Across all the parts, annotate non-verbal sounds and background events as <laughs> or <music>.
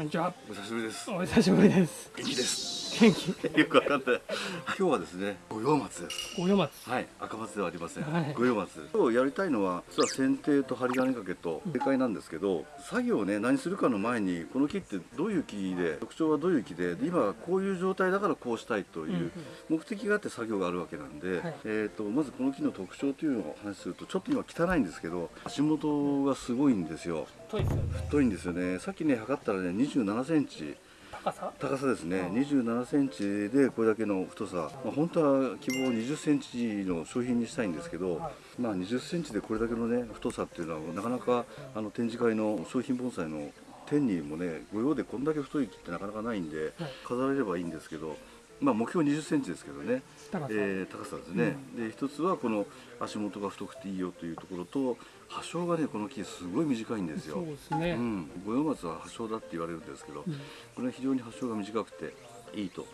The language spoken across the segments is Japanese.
こんにちは。お久しぶりです。お久しぶりです。元気です。元気。よくわかんない。今日はですね、五葉松です。五葉松。はい、赤松ではありません。はい五葉松。今日やりたいのは、実は剪定と針金掛けと正解なんですけど、作業をね、何するかの前に、この木ってどういう木で、特徴はどういう木で、で今こういう状態だからこうしたいという目的があって作業があるわけなんで、はいえっ、とまずこの木の特徴というのをお話しすると、ちょっと今汚いんですけど、足元がすごいんですよ。太いですよね。太いんですよね。さっきね測ったらね、27センチ。高さ？高さですね。ああ。27センチでこれだけの太さ、まあ、本当は希望20センチの商品にしたいんですけど、はい。まあ、20センチでこれだけのね太さっていうのはなかなかあの展示会の商品盆栽の天にもね御用でこんだけ太い木ってなかなかないんではい。飾れればいいんですけど、まあ、目標20センチですけどね、高さ。えー高さですね、で一つはこの足元が太くていいよというところと葉生がねこの木すごい短いんですよそう。ですね。うん、五葉松は葉生だって言われるんですけど、うんこれは非常に発症が短くていいと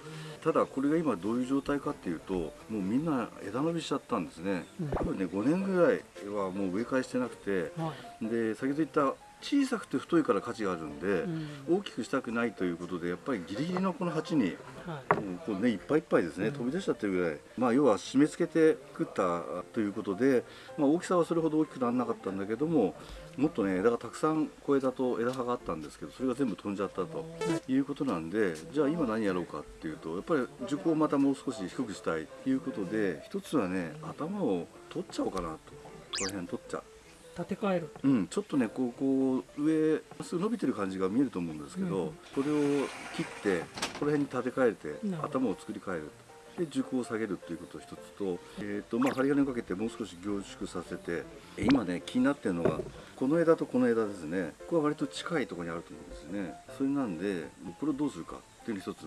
ただこれが今どういう状態かっていうともうみんな枝伸びしちゃったんですね、うん多分ね5年ぐらいはもう植え替えしてなくてはい。で先ほど言った小さくて太いから価値があるんで、うん大きくしたくないということでやっぱりギリギリのこの鉢にはい。こうねいっぱいいっぱいですね、飛び出しちゃってるぐらいまあ要は締め付けて作ったということで、まあ、大きさはそれほど大きくならなかったんだけどももっとね枝がたくさん小枝と枝葉があったんですけどそれが全部飛んじゃったということなんでじゃあ今何やろうかっていうとやっぱり軸をまたもう少し低くしたいということで一つはね頭を取っちゃおうかなとこの辺取っちゃう。立て替える。うん、ちょっとねこうこう上すぐ伸びてる感じが見えると思うんですけど、うん。これを切ってこの辺に立て替えて頭を作り変える。で軸を下げるっていうこと一つと,、えーとまあ、針金をかけてもう少し凝縮させてえ今ね気になってるのがこの枝とこの枝ですね。ここは割と近いところにあると思うんですね。それなんでこれをどうするかっていうの一つ。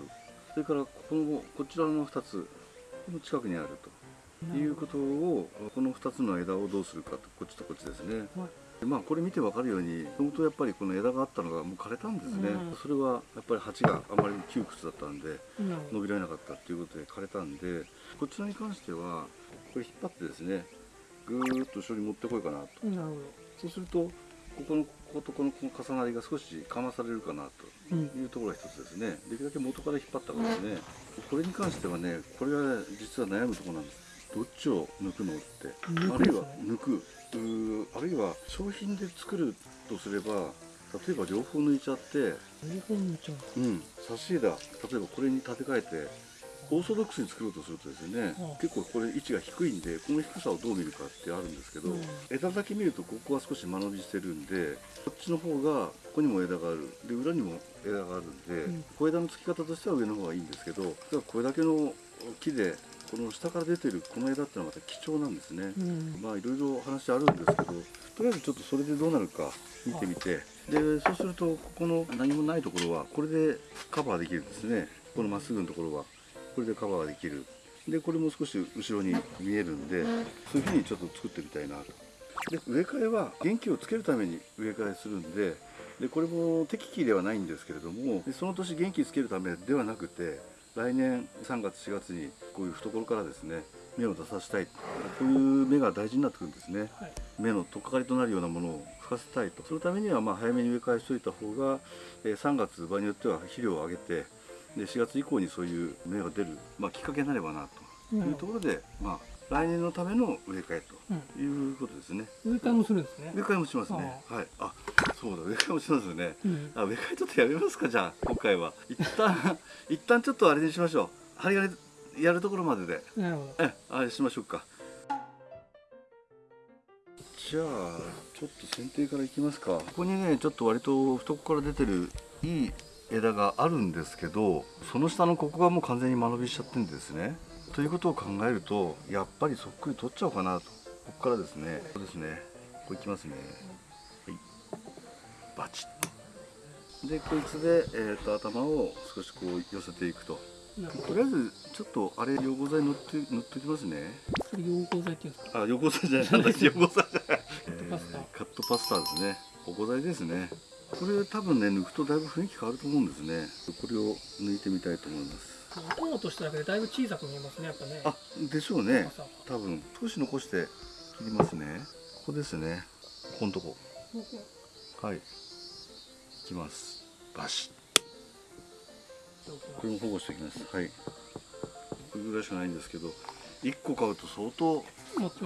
それからこのこちらの2つこの近くにあると。いうことをこの2つの枝をどうするかとこっちとこっちですね、はい。でまあこれ見てわかるように本当やっぱりこの枝があったのがもう枯れたんですね、うん。それはやっぱり鉢があまり窮屈だったんで伸びられなかったっていうことで枯れたんでこちらに関してはこれ引っ張ってですねぐーっと後ろに持ってこようかなと。ど。なるほそうするとここのこことこのこの重なりが少しかまされるかなと。いうところが一つですね。できるだけ元から引っ張ったからですね。これに関してはねこれは実は悩むところなんですどっちを抜くのって。抜あるいは抜く。あるいは商品で作るとすれば例えば両方抜いちゃって。両方抜いちゃう。うん。差し枝例えばこれに立て替えてオーソドックスに作ろうとするとですね、うん結構これ位置が低いんでこの低さをどう見るかってあるんですけど、うん枝だけ見るとここは少し間延びしてるんでこっちの方がここにも枝がある。で裏にも枝があるんで、うん。小枝の付き方としては上の方がいいんですけどこれだけの木でこの下から出てるこの枝ってのはまた貴重なんですね。うん。まあいろいろ話あるんですけどとりあえずちょっとそれでどうなるか見てみて。でそうするとここの何もないところはこれでカバーできるんですね。このまっすぐのところは。これでカバーできる。でこれも少し後ろに見えるんでそういうふうにちょっと作ってみたいなと。で植え替えは元気をつけるために植え替えするんででこれも適期ではないんですけれどもでその年元気つけるためではなくて来年3月4月にこういう懐からですね芽を出させたい。こういう芽が大事になってくるんですね。はい。芽の取っかかりとなるようなものを吹かせたいと。そのためにはまあ早めに植え替えしておいた方が、えー3月場合によっては肥料を上げてで4月以降にそういう芽が出る、まあ、きっかけになればなというところで、まあ、来年のための植え替えということですね。植え替えもするんですね植え。替えもしますね。はい。あ、そうだ。植え替えもしますよね。うん。あ、植え替えちょっとやめますかじゃあ今回は一旦 <laughs> 一旦ちょっとあれにしましょう。針金やるところまでで。なるほど。え、あれしましょうか。じゃあちょっと剪定からいきますか。ここにねちょっと割と懐から出てるいい枝があるんですけど、その下のここがもう完全に間延びしちゃってるんですね。ということを考えるとやっぱりそっくり取っちゃおうかなと。ここからですね。そうですね。ここいきますね。はい。バチッ。でこいつで、えー、と頭を少しこう寄せていくと。とりあえずちょっとあれ溶合剤塗って塗っておきますね。ど。それ溶合剤っていうんですか。あ、溶合剤じゃない、なんだ溶合剤じゃない。パスタえーカットパスタですね。保護剤ですね。これ多分ね抜くとだいぶ雰囲気変わると思うんですね。これを抜いてみたいと思います。音をとしただけでだいぶ小さく見えますね。やっぱね。あ、でしょうね。多分少し残して切りますね。ここですね。ここのとこ。はい。いきます。バシこれも保護しておきますはいこれぐらいしかないんですけど1個買うと相当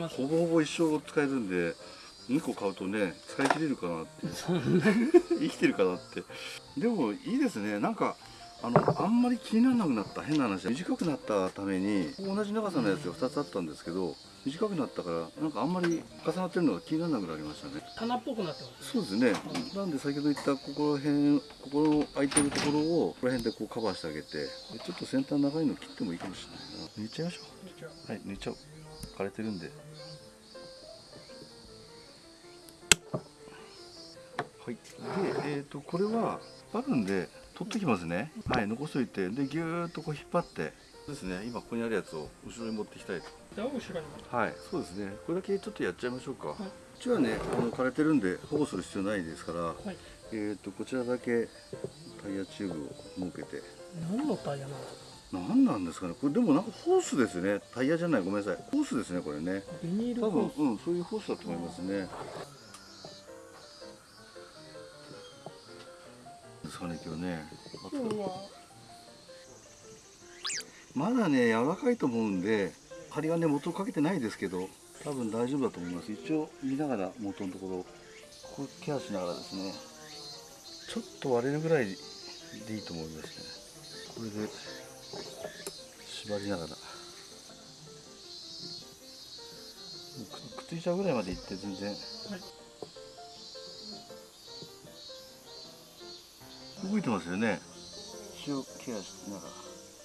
ほぼほぼ一生使えるんで2個買うとね使い切れるかなって <laughs> 生きてるかなってでもいいですねなんかあのあんまり気にならなくなった変な話。短くなったために同じ長さのやつが2つあったんですけど短くなったからなんかあんまり重なってるのが気にならなくなりましたね。棚っぽくなってますそうですね。なんで先ほど言ったここら辺ここの空いてるところをここら辺でこうカバーしてあげてでちょっと先端長いの切ってもいいかもしれないな。抜いちゃいましょう。はい抜いちゃおう。枯れてるんで。はい。でえっ、とこれはあるんで取ってきますね。はい残しといて。でぎゅーっとこう引っ張って。ですね。今ここにあるやつを後ろに持ってきたいと。じゃあ後ろにはいそうですね。これだけちょっとやっちゃいましょうか、い。こっちはねあの枯れてるんで保護する必要ないですから、はい。えっ、とこちらだけタイヤチューブを設けて。何のタイヤなんですか？何なんですかね。これでもなんかホースですね。タイヤじゃない。ごめんなさい。ホースですねこれね。ビニール多分うんそういうホースだと思いますねですかね今日ね。うわまだね柔らかいと思うんで針金元かけてないですけど多分大丈夫だと思います。一応見ながら元のところここケアしながらですね。ちょっと割れるぐらいでいいと思いますね。これで縛りながら。くっついちゃうぐらいまでいって全然。はい動いてますよね。一応ケアしながら。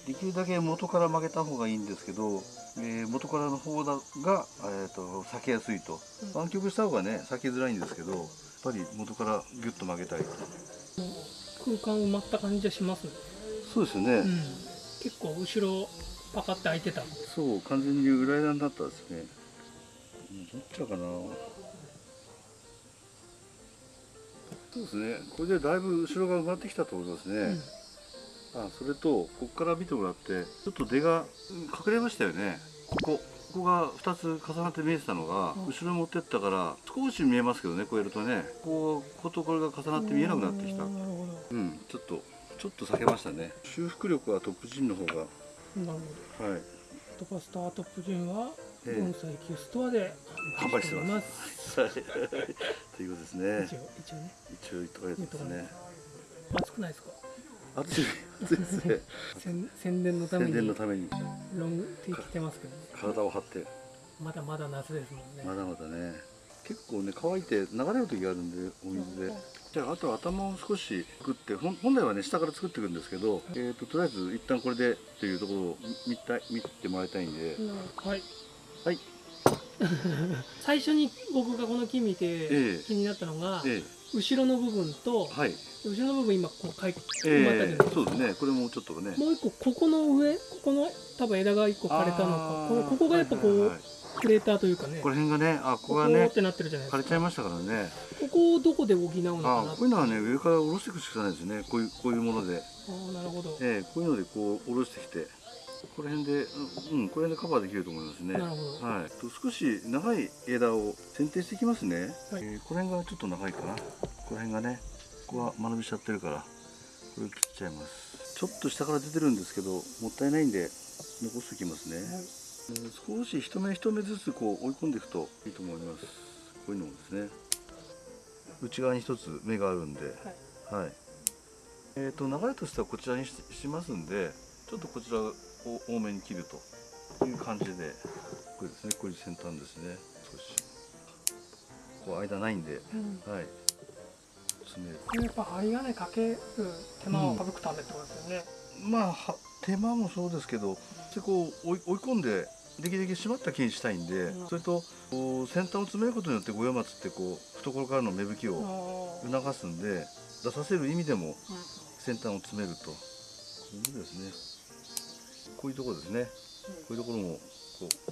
できるだけ元から曲げた方がいいんですけど、えー元からの方だが、えー、と避けやすいと。うん。湾曲した方がね避けづらいんですけどやっぱり元からギュッと曲げたいと。空間埋まった感じがしますね。そうですよね、うん。結構後ろパカって開いてた。そう完全に裏枝になったですね。うんどっちだかなそうですね。これでだいぶ後ろが埋まってきたと思いますね、うん。あそれとここから見てもらってちょっと出がうん隠れましたよね。ここここが2つ重なって見えてたのが、うん。後ろに持ってったから少し見えますけどねこうやるとね。こうことこれが重なって見えなくなってきた。なるほうんちょっとちょっと避けましたね。修復力はトップジンの方が。どなるほど。はい。トパスタートップジンはええ。盆栽キュストアで販売してます。<laughs> はいということですね。一応一応ね。一応言っとかないとですね。熱くないですか暑い。暑いですね。宣宣伝のため宣に伝のために。ロンテ着てますけどね。体を張って。まだまだ夏ですもんね。まだまだね。結構ね乾いて流れる時があるんでお水で。じゃああとは頭を少し作ってほん本来はね下から作っていくんですけど、えー、ととりあえず一旦これでっていうところを見たい見てもらいたいんで、はい。はい <laughs> 最初に僕がこの木見てええ。気になったのがえ後ろの部分とえはい。後ろの部分今こうかいえ埋まったじゃないですか。そうですね。これもちょっとね。もう一個ここの上ここの多分枝が一個枯れたのか。あー。このここがやっぱこう、はいはいはいクレーターというかね。この辺がねあここがねってなってるじゃないですか。枯れちゃいましたからね。ここをどこで補うのかな。あこういうのはね上から下ろしていくしかないですね。こういうこういうもので、あーなるほど、ええこういうのでこう下ろしてきてこの辺でうんこれでカバーできると思いますね。はい、と少し長い枝を剪定していきますね、はい。えーこの辺がちょっと長いかな。この辺がねここは間延びしちゃってるからこれを切っちゃいます。ちょっと下から出てるんですけどもったいないんで残しておきますね、はい。えー少し一目一目ずつこう追い込んでいくといいと思います。こういうのもですね。内側に一つ目があるんで。はい、えー、と流れとしてはこちらにししますんでちょっとこちらを多めに切るという感じでこれですね。こういう先端ですね。少し。こう間ないんでうん。はい。詰める。これやっぱ針金かける手間を省くためってことですよね、まあは手間もそうですけどでこう追い追い込んでできるだけ締まった木にしたいんで、うん。それと先端を詰めることによって五葉松ってこう懐からの芽吹きあをー促すんで出させる意味でもうん。先端を詰めると。こういうことですねこういうところですね。こういうところもこう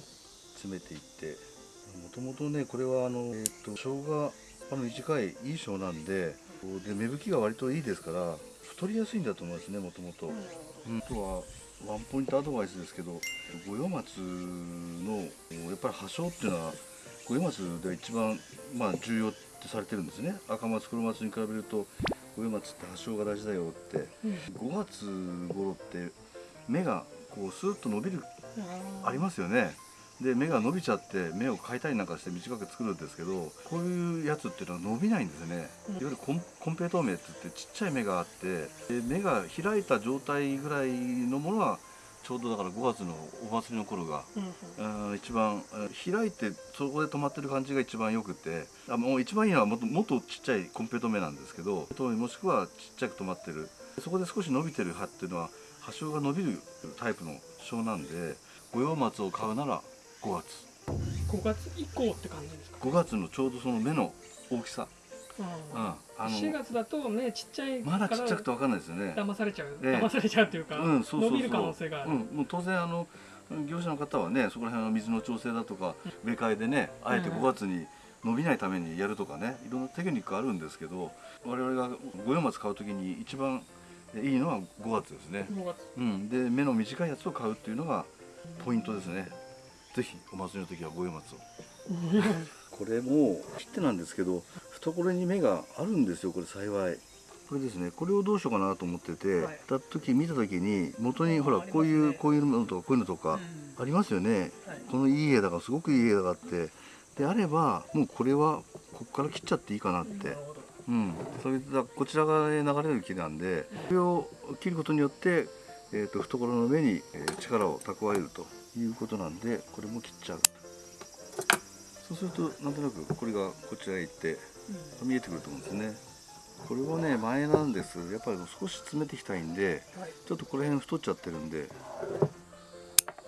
詰めていって。もともとねこれはあの、えー、と生姜あの短いいい生なんでで芽吹きが割といいですから太りやすいんだと思いますねもともと。うん、あとはワンポイントアドバイスですけど五葉松のやっぱり葉生っていうのは五葉松では一番、まあ、重要ってされてるんですね。赤松黒松に比べると五葉松って発症が大事だよって。うん。5月頃って芽がこうスーッと伸びるありまますよね。で芽が伸びちゃって芽を変えたりなんかして短く作るんですけどこういうやつっていうのは伸びないんですね、うん。いわゆるコンコンペイトウ芽って言ってちっちゃい芽があってで芽が開いた状態ぐらいのものはちょうどだから5月のお祭りの頃がうん一番うん開いてそこで止まってる感じが一番よくてあもう一番いいのはもっともっとちっちゃいコンペイト芽なんですけどもしくはちっちゃく止まってる。そこで少し伸びてる葉っていうのは葉鞘が伸びるタイプの症なんで五葉松を買うなら5月。5月以降って感じですか？5月のちょうどその芽の大きさ、うんうん、あ4月だと目ちっちゃいかまらだちっちゃくて分かんないですよね。騙されちゃう、ええ。騙されちゃうっていうか、うん、そうそうそう。伸びる可能性がある、うん、もう当然あの業者の方はねそこら辺の水の調整だとか植え替えでねあえてうん。5月に伸びないためにやるとかねいろんなテクニックあるんですけど我々が五葉松買う時に一番いいのは5月ですね、5月。うん、で目の短いやつを買うっていうのがポイントですね。ぜひお祭りの時は五葉松を。<laughs> これも切手なんですけど懐に目があるんですよこれ幸い。これですね。これをどうしようかなと思ってて、はい。た時見た時に元にほらね。こういうこういうのとかこういうのとかありますよね、はい。このいい枝がすごくいい枝があって。であればもうこれはここから切っちゃっていいかなってうん、それでこちら側へ流れる木なんでこれを切ることによって、えー、と懐の上にえー力を蓄えるということなんでこれも切っちゃう。そうするとなんとなくこれがこちらへ行って見えてくると思うんですね。これはね前なんです。やっぱり少し詰めていきたいんではい。ちょっとこの辺太っちゃってるんで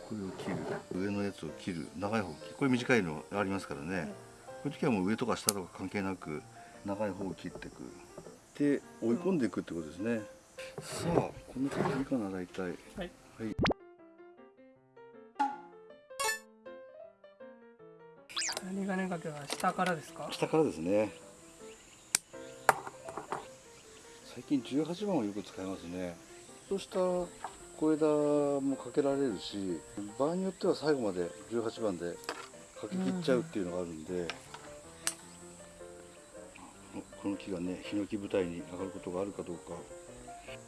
これを切る上のやつを切る長い方これ短いのありますからね。こういう時はもう上とか下とか関係なく長い方を切っていく。で追い込んでいくってことですね。さあ。こんな感じかな大体。はい。はい。針金掛けは下からですか？下からですね。最近18番をよく使いますね。そうした小枝もかけられるし場合によっては最後まで18番でかけ切っちゃうっていうのがあるんで、このこの木がねヒノキ舞台に上がることがあるかどうか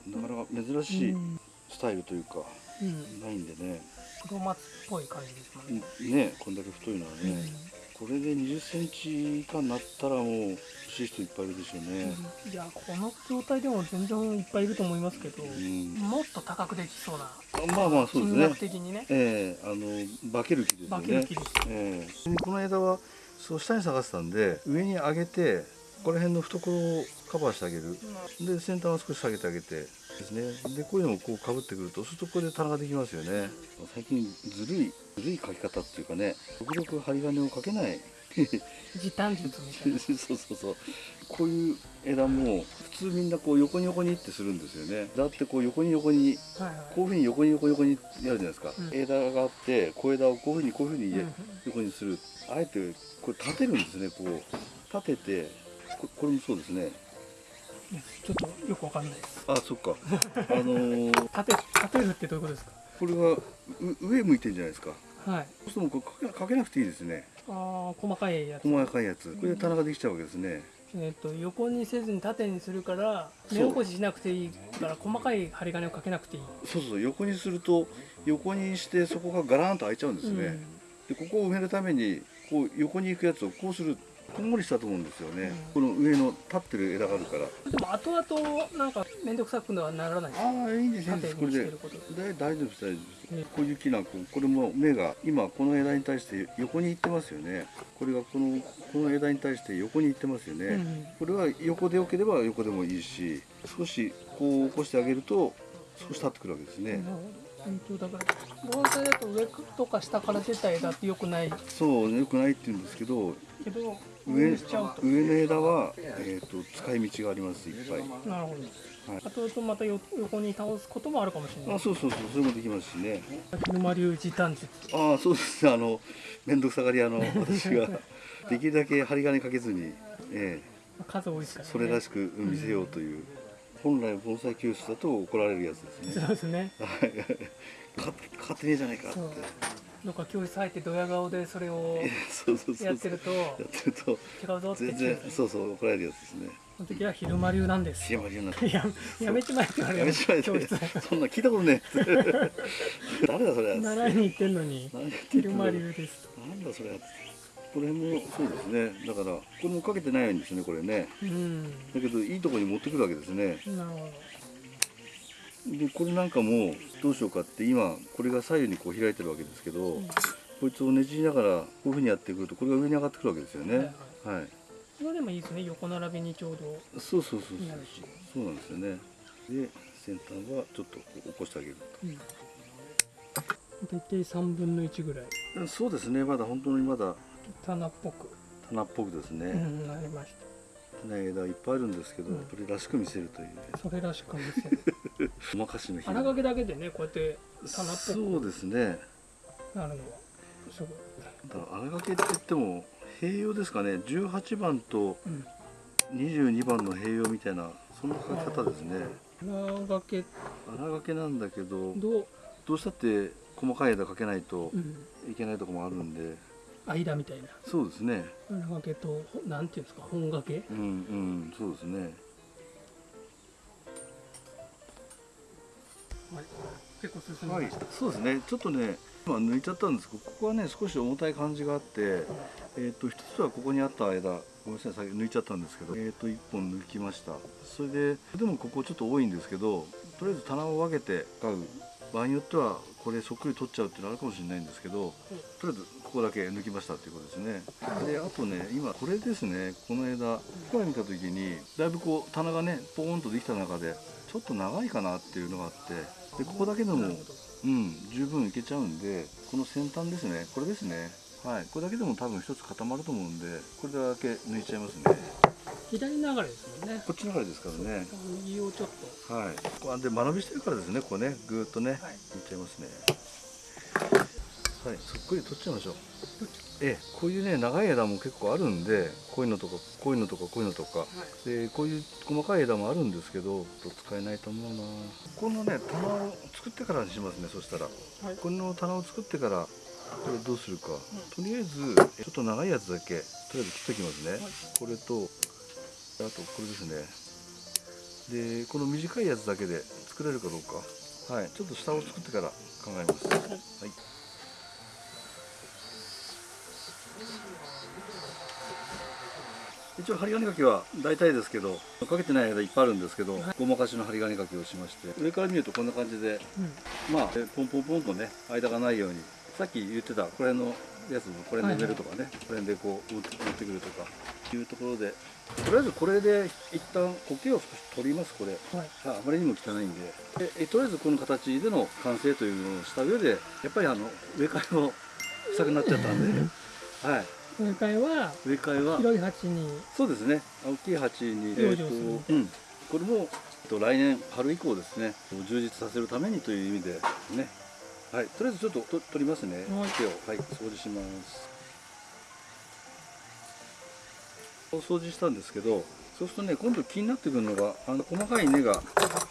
なかなか珍しいうんスタイルというか、うんないんでね。黒松っぽい感じですもん。ね、ねこんだけ太いのはね、これで20センチ以下になったらもう欲しい人いっぱいいるでしょうね、いやこの状態でも全然いっぱいいると思いますけど、うん。もっと高くできそうなまあまあそうです金額ね。的にね。ええあの化ける木ですよね。化ける木です。ええ。この枝はそう下に下がってたんで上に上げてここら辺の懐をカバーしてあげる。で先端を少し下げてあげて。ですね。でこういうのをこうかぶってくるとそうするとこれで棚ができますよね。最近ずるいずるい書き方っていうかね極力針金をかけない。時短術みたいな。<laughs> そうそうそう。こういう枝も普通みんなこう横に横にってするんですよね。だってこう横に横にはいはい。こういうふうに横に横に横にやるじゃないですか、うん。枝があって小枝をこういうふうにこういうふうにうんうん。横にする、あえてこれ立てるんですねこう。立ててここれもそうですね。ちょっとよくわかんない。ですあそっか。<laughs> あのー立て立てるってどういうことですか？これがう上向いてるじゃないですか。はい。そうするとかけかけなくていいですね。ああ細かいやつ。細かいやつ。これで棚ができちゃうわけですね。えっ、と横にせずに縦にするから目起こししなくていいから細かい針金をかけなくていい。そうそう。横にすると横にしてそこがガランと開いちゃうんですね、うん。でここを埋めるためにこう横に行くやつをこうするこんもりしたと思うんですよね、うこの上の立ってる枝があるから。でも後々なんか面倒くさくはならないああいいですいいで縦すこれで大大丈夫です大丈夫です、うん。こういう木なんかこれも芽が今この枝に対して横に行ってますよね。これがこのこの枝に対して横に行ってますよね、うんこれは横でよければ横でもいいし少しこう起こしてあげると少し立ってくるわけですね、本当だから盆栽だと上とか下から出た枝ってよくない？そうよくないって言うんですけどけど上上の枝は、えー、と使い道がありますいっぱい。なるほど、はい。後々またよ横に倒すこともあるかもしれない。あそうそうそうそれもできますしね。沼流時短術ああそうです。ねあの面倒くさがり屋の <laughs> 私ができるだけ針金かけずに、え数多いですからね。えそれらしく見せようという、本来盆栽教室だと怒られるやつですね。そうですね。はい。かかかってねえじゃないかってなんか教室入ってドヤ顔でそれをそうそうそうそう。やってるとやってると違うぞって全然そうそう怒られるやつですね。の時は昼間流なんです。昼間流なんややめちまえって言われる。やめちまえ教室。そんな聞いたことねえ <laughs> 誰だそれ。習いに行ってんのに昼の間流ですなんだそれ。これもそうですね。だからこれもかけてないんですねこれね。うん。だけどいいところに持ってくるわけですね。なるほでこれなんかもどうしようかって今これが左右にこう開いてるわけですけど、ど、うん。こいつをねじりながらこういうふうにやってくるとこれが上に上がってくるわけですよね。はい。はい、それでもいいですね横並びにちょうど。そうそうそうそうそうなんですよね。で先端はちょっとこう起こしてあげるうん。大体3分の1ぐらい。とそうですね。まだ本当にまだ棚っぽく、棚っぽくですね、うん、なりまし種枝いっぱいあるんですけど、うん。それらしく見せるというね。たそれらしく見せるごまかしの日。荒掛けだけでねこうやって棚っぽそうですね。くなるのはすごい、だから荒掛けって言っても併用ですかね。18番とうん、22番の併用みたいなそんな書き方ですね。荒掛け。荒掛けなんだけどと、どうしたって細かい枝かけないとうん、いけないとこもあるんで。間みたいな。そうですね。荒掛けとほなんていうんですか？本掛け？うんうん。そうですねはい。結構進みました、そうですね。ちょっとね今抜いちゃったんですけどここはね少し重たい感じがあってえっ、と一つはここにあった枝ごめんなさい先抜いちゃったんですけどえっ、と一本抜きました。それででもここちょっと多いんですけどとりあえず棚を分けて買う。場合によってはこれそっくり取っちゃうっていうのあるかもしれないんですけどとりあえずここだけ抜きましたっていうことですね。であとね今これですねこの枝ここから見た時にだいぶこう棚がねポーンとできた中でちょっと長いかなっていうのがあってでここだけでもうん、十分いけちゃうんでこの先端ですね。これですね。はい。これだけでも多分一つ固まると思うんでこれだけ抜いちゃいますね。左流れですもんね。こっちの方ですからね。右をちょっと。はい。こうで間延びしてるからですねここね。ぐーっとね、はい。抜いちゃいますね。はい。そっくり取っちゃいましょうええこういうね長い枝も結構あるんでこういうのとかこういうのとかこういうのとか。でこういう細かい枝もあるんですけど使えないと思うな。このね棚を作ってからにしますねそしたら。はい。この棚を作ってからこれどうするか、とりあえずちょっと長いやつだけとりあえず切っておきますね、はい。これとあとこれですね。でこの短いやつだけで作れるかどうか。はい。ちょっと下を作ってから考えます。はい、一応針金かけは大体ですけどかけてない間いっぱいあるんですけど、はい。ごまかしの針金かけをしまして上から見るとこんな感じでうん。まあ、えポンポンポンとね間がないようにさっき言ってたこれのやつもこれで埋めるとかね、これでこう持ってくるとかいうところでとりあえずこれで一旦苔を少し取りますこれ。はい。ああまりにも汚いんで。でえとりあえずこの形での完成というのをした上でやっぱりあの植え替えをしたくなっちゃったんで。<laughs> はい植え替えは植え替えは？広い鉢に。そうですね。大きい鉢に、養生する。うん、これもえっと来年春以降ですね。充実させるためにという意味でね。はい。とりあえずちょっとと取りますね。はい。手を。はい。掃除します。お掃除したんですけどそうするとね今度気になってくるのがあの細かい根が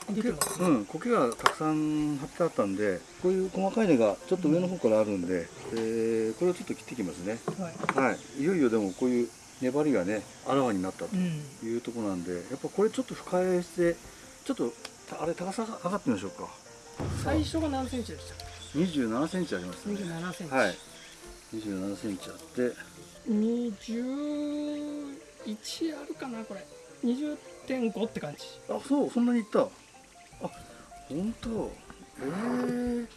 出てますね。うん苔がたくさん張ってあったんでこういう細かい根がちょっと上の方からあるんで、えーこれをちょっと切ってきますね。はい。はい。いよいよでもこういう粘りがねあらわになったとうんいうところなんでやっぱこれちょっと深返してちょっとたあれ高さが上がってみましょうか。最初が何センチでした27センチありますね。27センチ、はい。27センチあって。21あるかなこれ20.5って感じ。あそうそんなにいった？あ本当？え。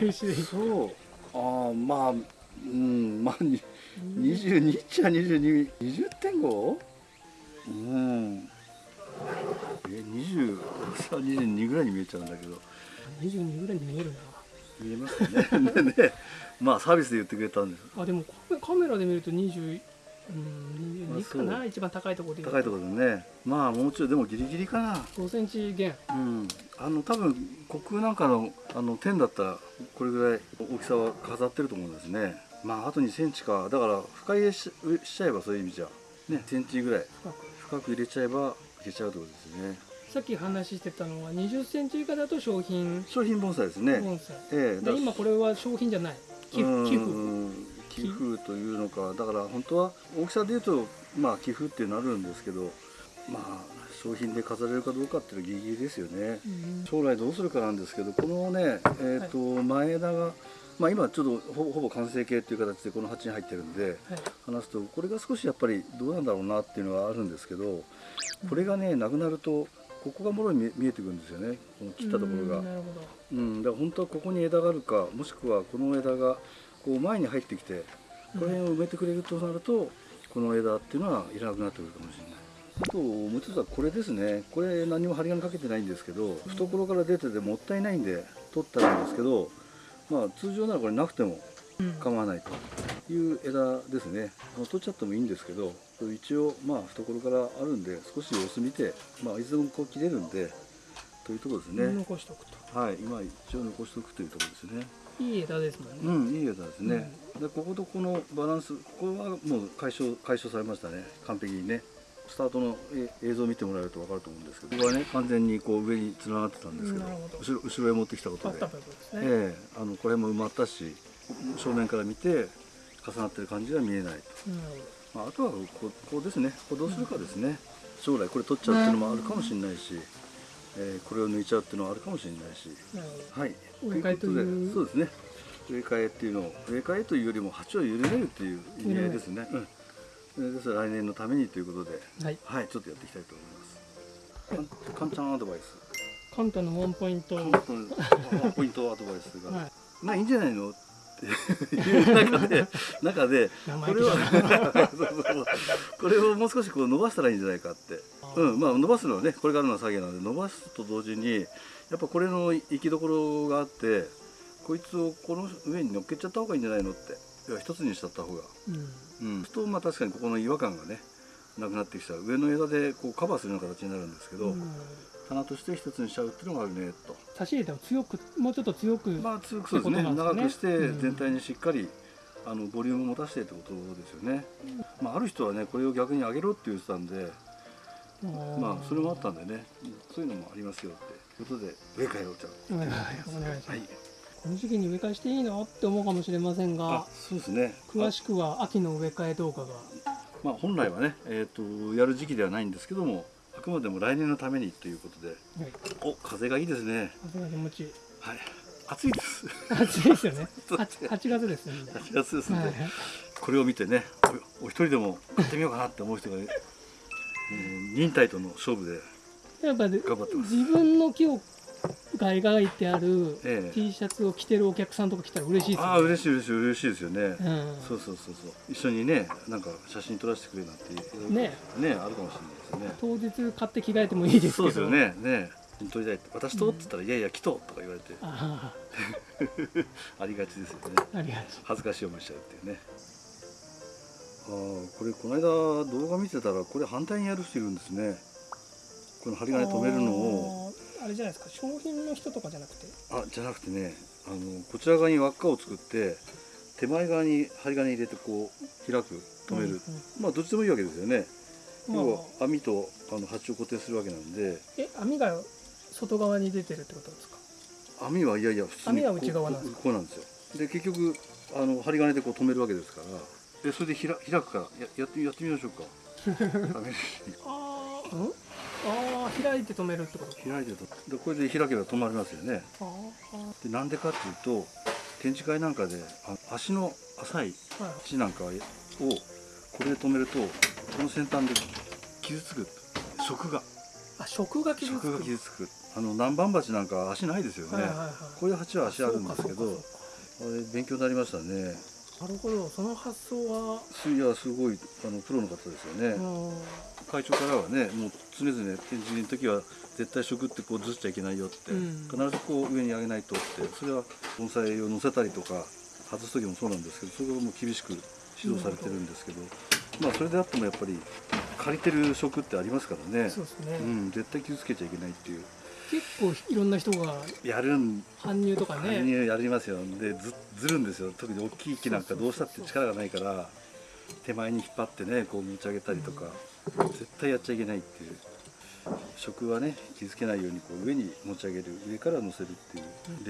嬉しいー、そう。ああまあうんまあに22っちゃ22 20.5? うん。え20さ22ぐらいに見えちゃうんだけど。22ぐらいに見える見えますかね？<laughs> ねねまあサービスで言ってくれたんです。なあでもカメラで見ると20うん22かあな一番高いところで高いところでね。まあもうちょいでもギリギリかな。5センチ減うん。あの多分虚空なんかのあの点だったらこれぐらい大きさは飾ってると思うんですね。まああと2センチか。だから深入れししちゃえばそういう意味じゃ。ねセンチぐらい。深く深く入れちゃえばいけちゃうってことですね。さっき話してたのは20センチ以下だと商品。商品盆栽ですね。盆栽。ええ今これは商品じゃない。寄うん。付寄付というのかだから本当は大きさで言うとまあ寄付っていうのあるんですけどまあ商品で飾れるかどうかっていうのはギリギリですよね、うん。将来どうするかなんですけどこのねえっ、と、前枝がまあ今ちょっとほほぼ完成形っていう形でこの鉢に入ってるんではい。話すとこれが少しやっぱりどうなんだろうなっていうのはあるんですけどこれがねなくなるとここがもろに見えてくるんですよね。この切ったところが。うん、だから本当はここに枝があるかもしくはこの枝がこう前に入ってきてこの辺を埋めてくれるとなるとこの枝っていうのはいらなくなってくるかもしれない。あともう一つはこれですね。これ何も針金かけてないんですけど懐から出ててもったいないんで取ったらいいんですけどまあ通常ならこれなくてもうん。構わないという枝ですね。取っちゃってもいいんですけど一応まあ懐からあるんで少し様子見てまあいつでもこう切れるんでというところですね、残しておくと。はい、今一応残しておくというところですね。いい枝ですもんね、うん、いい枝ですね。で、こことこのバランス、ここはもう解消解消されましたね。完璧にね。スタートのえ映像を見てもらえると分かると思うんですけど、ここはね完全にこう上に連なってたんですけど、後ろ後ろへ持ってきたことでね、ええあのこれも埋まったし、正面から見て重なってる感じは見えないと。まあ、あとはこうこうですね。こうどうするかですね。将来これ取っちゃうっていうのもあるかもしれないし、えーこれを抜いちゃうっていうのはあるかもしれないし。はい。植え替えというそうですね。植え替えっていうのを植え替えというよりも鉢を緩めるっていう意味合いですね。うん。えーですから来年のためにということで、はいはい、ちょっとやっていきたいと思います。かんかんちゃんアドバイス。カンタのワンポイント、本当にポイントアドバイスが、<laughs> はいまあいいんじゃないの？っていう中で中でこれは <laughs> これをもう少しこう伸ばしたらいいんじゃないかって。うん、まあ伸ばすのはねこれからの作業なので伸ばすと同時にやっぱこれの行きどころがあってこいつをこの上に乗っけちゃった方がいいんじゃないのって。いや一つにしちゃった方が。うん。うん。そうするとまあ確かにここの違和感がねなくなってきたら上の枝でこうカバーするような形になるんですけど、うん花として一つにしちゃうっていうのがあるねと。差し入れても強くもうちょっと強く、まあ強くそうですね。ね長くしてうん全体にしっかり、あのボリュームを持たせてってことですよね、まあ、ある人はねこれを逆に上げろって言ってたんでまあそれもあったんでね。そういうのもありますよっていうことで植え替えをじゃお願いお願いします、あはい。この時期に植え替えしていいの？って思うかもしれませんが。あそうですね。詳しくは秋の植え替え動画が。まあ、本来はね、えー、とやる時期ではないんですけどもあくまでも来年のためにということではい。お風がいいですね。風が気持ちいい。はい。暑いです。暑いですよね。<laughs> そう 8, 8月ですね。みんな8月ですんで、はい。これを見てねおお一人でも買ってみようかなって思う人が、<laughs> えー忍耐との勝負で頑張ってます。自分の木をが描いてあるええ。T シャツを着てるお客さんとか来たら嬉しいですよね。ああ嬉しい嬉しい嬉しいですよね、うん。そうそうそうそう。一緒にねなんか写真撮らせてくれなんてね。ねあるかもしれないですね。当日買って着替えてもいいですけど。そうですよね。ね。撮りたいって私とって言ったら、いやいや来ととか言われて。あ <laughs> ありがちですよね。あありがと恥ずかしい思いしちゃうっていうね。ああこれこの間動画見てたらこれ反対にやる人いるんですね。この針う金止めるのをあれじゃないですか商品の人とかじゃなくて？あじゃなくてねあのこちら側に輪っかを作って手前側に針金入れてこう開く止める、うんうん。まあどっちでもいいわけですよね、まあ。要は網とあの鉢を固定するわけなんで。え網が外側に出てるってことですか？網はいやいや普通に網は内側なんですこうこうなんですよ。で結局あの針金でこう止めるわけですからでそれでひら開くからややってやってみましょうか。<laughs> ああうん <laughs> ああ開いて止めるってこと？か開いてるとでこれで開けば止まりますよね。でなんでかっていうと展示会なんかであ足の浅いあーはい土なんかをこれで止めるとこの先端で傷つく食が。あ食が傷つく食が傷つく。あの南蛮鉢なんか足ないですよね、はいはいはい。こういう鉢は足あるんですけどあれ勉強になりましたねなるほどその発想は？すいやすごいあのプロの方ですよね、うん。会長からはねもう常々展示の時は絶対食ってこうずっちゃいけないよって、うん。必ずこう上に上げないとってそれは盆栽を乗せたりとか外す時もそうなんですけどそれをもう厳しく指導されてるんですけどまあそれであってもやっぱり借りてる食ってありますからね。ね、うん、絶対傷つけちゃいけないっていう結構いろんな人がやるん搬入とかね、搬入やりますよ。でずずるんですよ。特に大きい木なんかどうしたって力がないから手前に引っ張ってねこう持ち上げたりとか絶対やっちゃいけないっていう。食はね傷つけないようにこう上に持ち上げる。上から乗せるって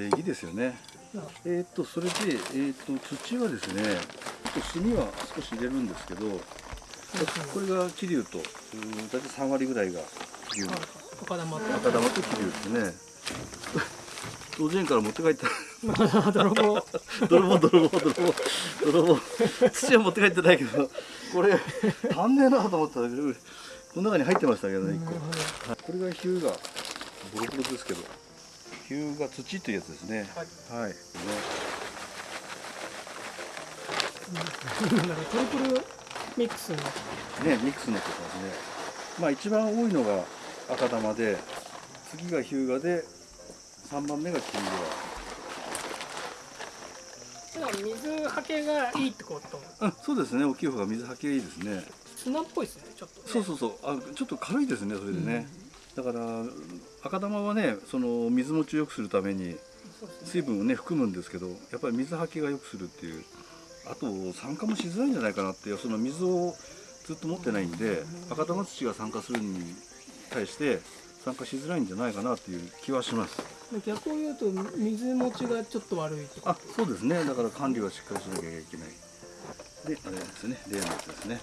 いう礼儀ですよね。えーっとそれで、えーっと土はですねちょっと炭は少し入れるんですけどこれが桐生とうん大体3割ぐらいが桐生の赤玉と赤玉と桐生ですね当然から持って帰った泥棒泥棒泥棒泥棒泥棒土は持って帰ってないけどこれ足んねえなと思ったらこの中に入ってましたけどね1個、はいこれがヒューがボロボロですけどヒューが土というやつですねはいはい、ねなんだろうトリプルミックスになってねミックスになってますねまあ一番多いのが赤玉で次がヒューガで3番目がキングだから水はけがいいってこと？ラうんそうですね。大きい方が水はけいいですね。砂っぽいですねちょっとね。そうそうそう。あちょっと軽いですねそれでね、だから赤玉はねその水持ちを良くするために水分をね含むんですけどやっぱり水はけが良くするっていう。あと酸化もしづらいんじゃないかなっていう。その水をずっと持ってないんで赤玉土が酸化するに対して酸化しづらいんじゃないかなっていう気はします。逆を言うと水持ちがちょっと悪いとあそうですね。だから管理はしっかりしなきゃいけない。であれですね。例のやつですね。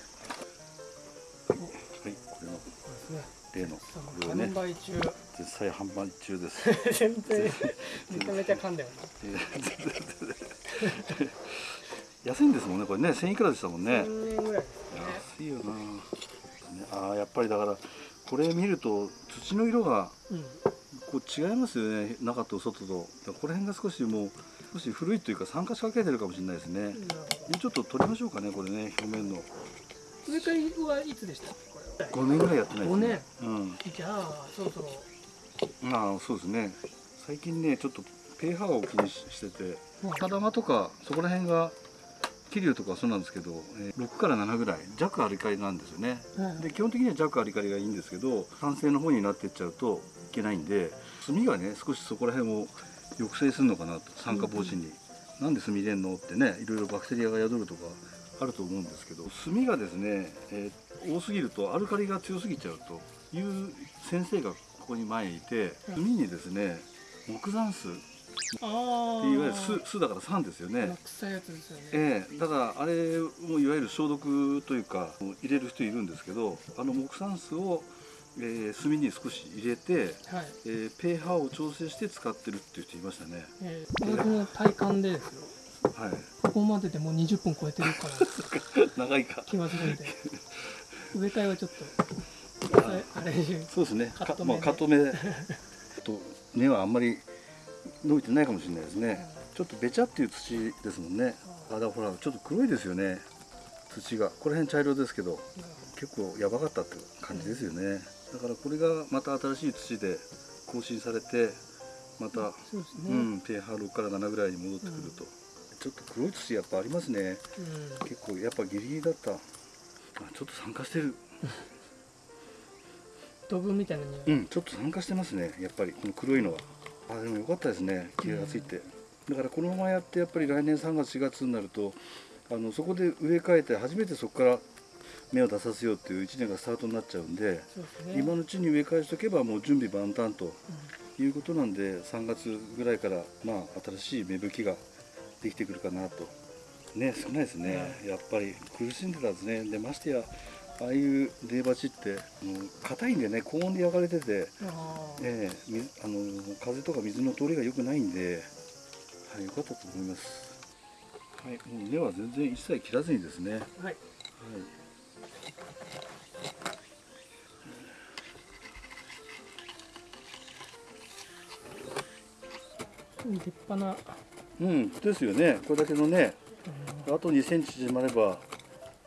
はい、はい、これの。ですね。例の。これをね。販売中。絶賛販売中です。<laughs> 全然めちゃめちゃ噛んだよ <laughs> 安いんですもんね。これね。1000いくらでしたもんなね。1000円ぐらいですね。安いよな、ね、ああやっぱりだからこれ見ると土の色がうん。こう違いますよね。中と外と。この辺が少しもう少し古いというか酸化しかけてるかもしれないですね。なるほちょっと取りましょうかねこれね表面の。ど植え替えはいつでした？っけこれ5年ぐらいやってないですね。5うん。じゃあそろそろ。まあそうですね。最近ねちょっと pH を気にししてて。赤玉とかそこら辺が桐生とかはそうなんですけど、えー6から7ぐらい弱アルカリなんですよね。はいで基本的には弱アルカリがいいんですけど酸性の方になっていっちゃうといけないんで炭がね少しそこら辺を抑制するのかなと酸化防止に、なんで炭入れんのってねいろいろバクテリアが宿るとかあると思うんですけど炭がですね、えー多すぎるとアルカリが強すぎちゃうという先生がここに前にいて炭にですね木山酢いわゆる酢酢だから酸ですよね、臭いやつですよね。ええだからあれもいわゆる消毒というか入れる人いるんですけどあの木酸酢を、えー炭に少し入れて、はい。えー、pH を調整して使ってるっていう人いましたね。えー私の体感でですよ。はい。ここまででもう20分超えてるから。<laughs> 長いか。気がするんで。<laughs> 植え替えはちょっとあれそうですね。カット目で。まあ、カット目。と根はあんまり伸びてないかもしれないですね。ちょっとべちゃっていう土ですもんね。あだほらちょっと黒いですよね。土が。この辺茶色ですけど結構やばかったって感じですよね。だからこれがまた新しい土で更新されてまた、ね、うん pH6 から7ぐらいに戻ってくると、ちょっと黒い土やっぱありますね。うん。結構やっぱギリギリだった。あちょっと酸化してる。<laughs> ドブみたいな匂い、うんちょっと酸化してますね。やっぱりこの黒いのはあでもよかったですね気がついて、だからこのままやってやっぱり来年3月4月になるとあのそこで植え替えて初めてそこから芽を出させようっていう1年がスタートになっちゃうんで、ね。今のうちに植え替えしとけばもう準備万端とうん。いうことなんで3月ぐらいからまあ新しい芽吹きができてくるかなと。ね少ないですね、やっぱり苦しんでたんですね。でましてやああいう出鉢ってもう硬いんでね高温で焼かれてて、あーええ水あの風とか水の通りが良くないんで、はい、良かったと思います。はい、もう根は全然一切切らずにですね。はい、はい立派な、うん、ですよね。これだけのね、あと2センチ縮まれば、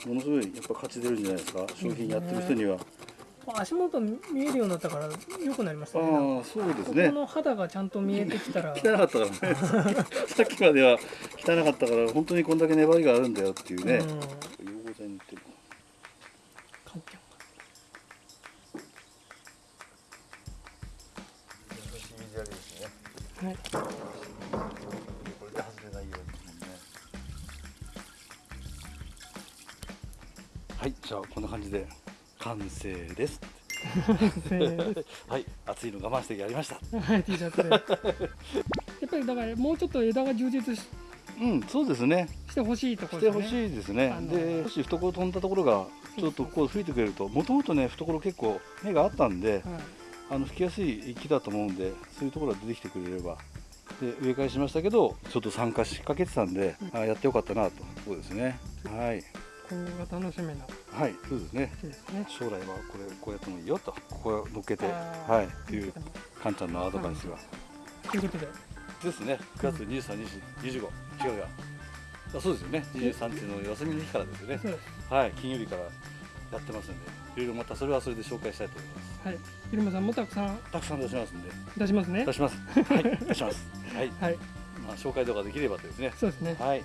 ものすごいやっぱ価値出るんじゃないですか？商品やってる人には。足元見えるようになったから良くなりましたねああ、そうですねここ。の肌がちゃんと見えてきたら汚かったからね。<laughs> さっきまでは汚かったから、本当にこんだけ粘りがあるんだよっていうね。うん溶合剤塗ってる。環境優しい水やりですね。がはいこれで外れないようにね。はい、じゃあこんな感じで完成です。はい、暑いの我慢してやりました。はい T シャツで。<laughs> やっぱりだからもうちょっと枝が充実しうん、そうですね。してほしいとこしてろですね。ほしいですね。で、少し懐飛んだところがちょっとこう吹いてくれるともともとね懐結構根があったんではい。あの吹きやすい木だと思うんでそういうところが出てきてくれればで植え替えしましたけどちょっと参加しかけてたんで、あやってよかったなとそうですね。はい今後が楽しみな。はいそうですね。木ですね。将来はこれこうやってもいいよと。ここを乗っけてはいっていうカンちゃんのアドバイスが、ということで。ですね。9月23、24 25違うがあそうですよね。23っていうの休みの日からですよね。はい金曜日からやってますんで。いろいろまたそれはそれで紹介したいと思います。はい。入間さんもたくさん。たくさん出しますんで。出しますね。出します。はい出します。はい、<laughs> はい。まあ、紹介動画できればとですね。そうですね。はい。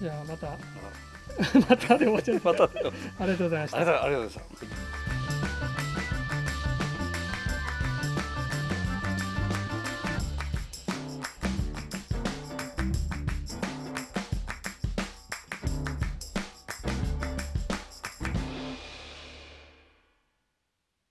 じゃあまた。あまたで終わっちゃったまたありがとうございました。ありがとうございました